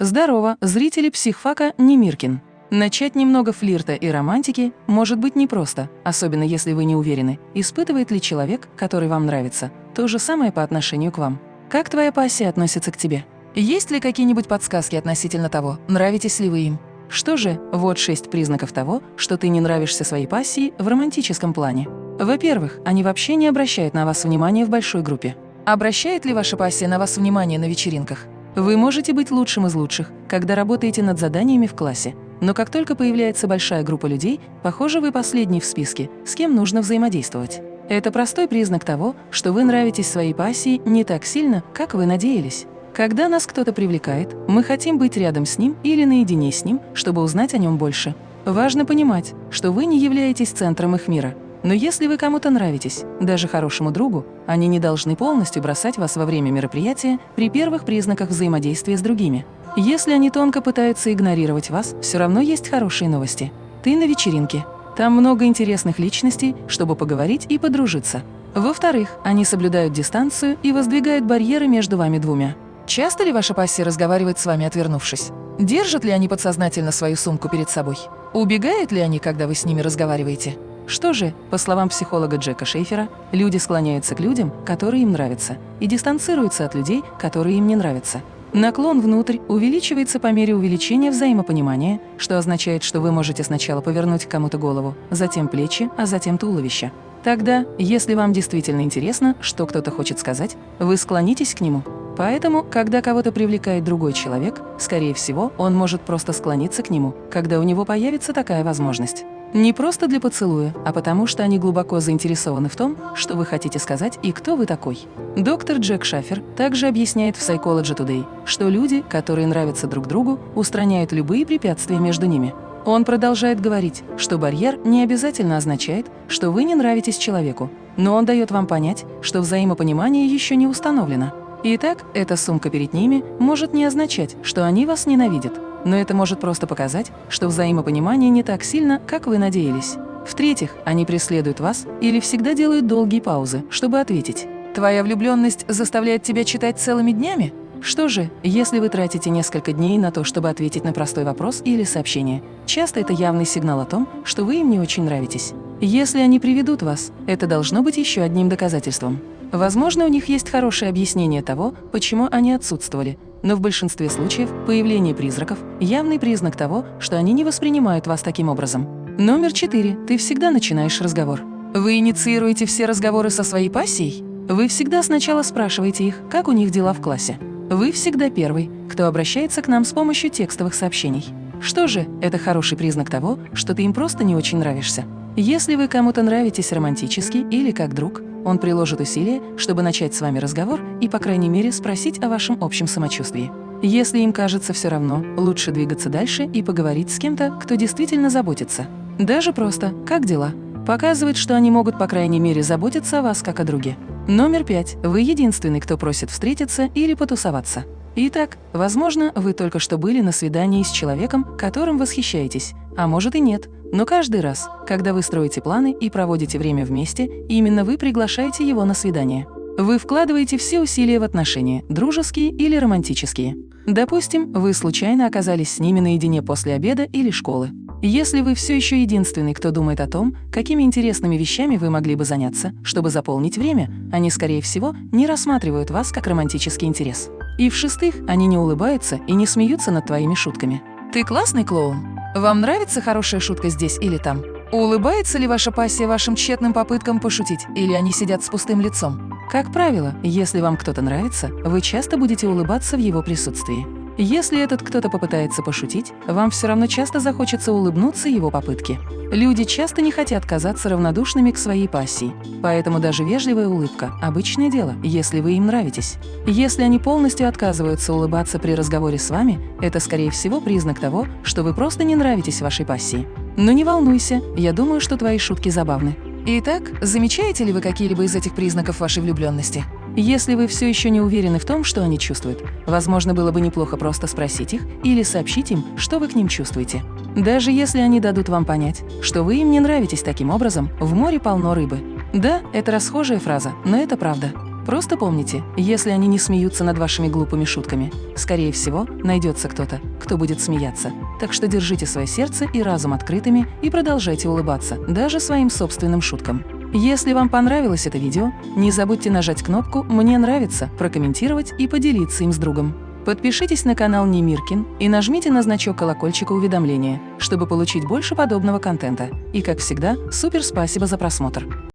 Здорово, зрители психфака Немиркин. Начать немного флирта и романтики может быть непросто, особенно если вы не уверены, испытывает ли человек, который вам нравится, то же самое по отношению к вам. Как твоя пассия относится к тебе? Есть ли какие-нибудь подсказки относительно того, нравитесь ли вы им? Что же, вот шесть признаков того, что ты не нравишься своей пассии в романтическом плане. Во-первых, они вообще не обращают на вас внимания в большой группе. Обращает ли ваша пассия на вас внимание на вечеринках? Вы можете быть лучшим из лучших, когда работаете над заданиями в классе, но как только появляется большая группа людей, похоже, вы последний в списке, с кем нужно взаимодействовать. Это простой признак того, что вы нравитесь своей пассии не так сильно, как вы надеялись. Когда нас кто-то привлекает, мы хотим быть рядом с ним или наедине с ним, чтобы узнать о нем больше. Важно понимать, что вы не являетесь центром их мира, но если вы кому-то нравитесь, даже хорошему другу, они не должны полностью бросать вас во время мероприятия при первых признаках взаимодействия с другими. Если они тонко пытаются игнорировать вас, все равно есть хорошие новости. Ты на вечеринке. Там много интересных личностей, чтобы поговорить и подружиться. Во-вторых, они соблюдают дистанцию и воздвигают барьеры между вами двумя. Часто ли ваша пассия разговаривает с вами, отвернувшись? Держат ли они подсознательно свою сумку перед собой? Убегают ли они, когда вы с ними разговариваете? Что же, по словам психолога Джека Шейфера, люди склоняются к людям, которые им нравятся, и дистанцируются от людей, которые им не нравятся. Наклон внутрь увеличивается по мере увеличения взаимопонимания, что означает, что вы можете сначала повернуть кому-то голову, затем плечи, а затем туловище. Тогда, если вам действительно интересно, что кто-то хочет сказать, вы склонитесь к нему. Поэтому, когда кого-то привлекает другой человек, скорее всего, он может просто склониться к нему, когда у него появится такая возможность. Не просто для поцелуя, а потому что они глубоко заинтересованы в том, что вы хотите сказать и кто вы такой. Доктор Джек Шафер также объясняет в Psychology Today, что люди, которые нравятся друг другу, устраняют любые препятствия между ними. Он продолжает говорить, что барьер не обязательно означает, что вы не нравитесь человеку, но он дает вам понять, что взаимопонимание еще не установлено. Итак, эта сумка перед ними может не означать, что они вас ненавидят, но это может просто показать, что взаимопонимание не так сильно, как вы надеялись. В-третьих, они преследуют вас или всегда делают долгие паузы, чтобы ответить. Твоя влюбленность заставляет тебя читать целыми днями? Что же, если вы тратите несколько дней на то, чтобы ответить на простой вопрос или сообщение, часто это явный сигнал о том, что вы им не очень нравитесь. Если они приведут вас, это должно быть еще одним доказательством. Возможно, у них есть хорошее объяснение того, почему они отсутствовали, но в большинстве случаев появление призраков – явный признак того, что они не воспринимают вас таким образом. Номер четыре. Ты всегда начинаешь разговор. Вы инициируете все разговоры со своей пассией? Вы всегда сначала спрашиваете их, как у них дела в классе. Вы всегда первый, кто обращается к нам с помощью текстовых сообщений. Что же, это хороший признак того, что ты им просто не очень нравишься. Если вы кому-то нравитесь романтически или как друг, он приложит усилия, чтобы начать с вами разговор и, по крайней мере, спросить о вашем общем самочувствии. Если им кажется все равно, лучше двигаться дальше и поговорить с кем-то, кто действительно заботится. Даже просто «как дела?» показывает, что они могут, по крайней мере, заботиться о вас как о друге. Номер пять. Вы единственный, кто просит встретиться или потусоваться. Итак, возможно, вы только что были на свидании с человеком, которым восхищаетесь, а может и нет, но каждый раз, когда вы строите планы и проводите время вместе, именно вы приглашаете его на свидание. Вы вкладываете все усилия в отношения, дружеские или романтические. Допустим, вы случайно оказались с ними наедине после обеда или школы. Если вы все еще единственный, кто думает о том, какими интересными вещами вы могли бы заняться, чтобы заполнить время, они, скорее всего, не рассматривают вас как романтический интерес. И в-шестых, они не улыбаются и не смеются над твоими шутками. Ты классный клоун. Вам нравится хорошая шутка здесь или там? Улыбается ли ваша пассия вашим тщетным попыткам пошутить, или они сидят с пустым лицом? Как правило, если вам кто-то нравится, вы часто будете улыбаться в его присутствии. Если этот кто-то попытается пошутить, вам все равно часто захочется улыбнуться его попытке. Люди часто не хотят казаться равнодушными к своей пассии, поэтому даже вежливая улыбка – обычное дело, если вы им нравитесь. Если они полностью отказываются улыбаться при разговоре с вами, это, скорее всего, признак того, что вы просто не нравитесь вашей пассии. Но не волнуйся, я думаю, что твои шутки забавны. Итак, замечаете ли вы какие-либо из этих признаков вашей влюбленности? Если вы все еще не уверены в том, что они чувствуют, возможно, было бы неплохо просто спросить их или сообщить им, что вы к ним чувствуете. Даже если они дадут вам понять, что вы им не нравитесь таким образом, в море полно рыбы. Да, это расхожая фраза, но это правда. Просто помните, если они не смеются над вашими глупыми шутками, скорее всего, найдется кто-то, кто будет смеяться. Так что держите свое сердце и разум открытыми и продолжайте улыбаться, даже своим собственным шуткам. Если вам понравилось это видео, не забудьте нажать кнопку «Мне нравится», прокомментировать и поделиться им с другом. Подпишитесь на канал Немиркин и нажмите на значок колокольчика уведомления, чтобы получить больше подобного контента. И, как всегда, супер спасибо за просмотр!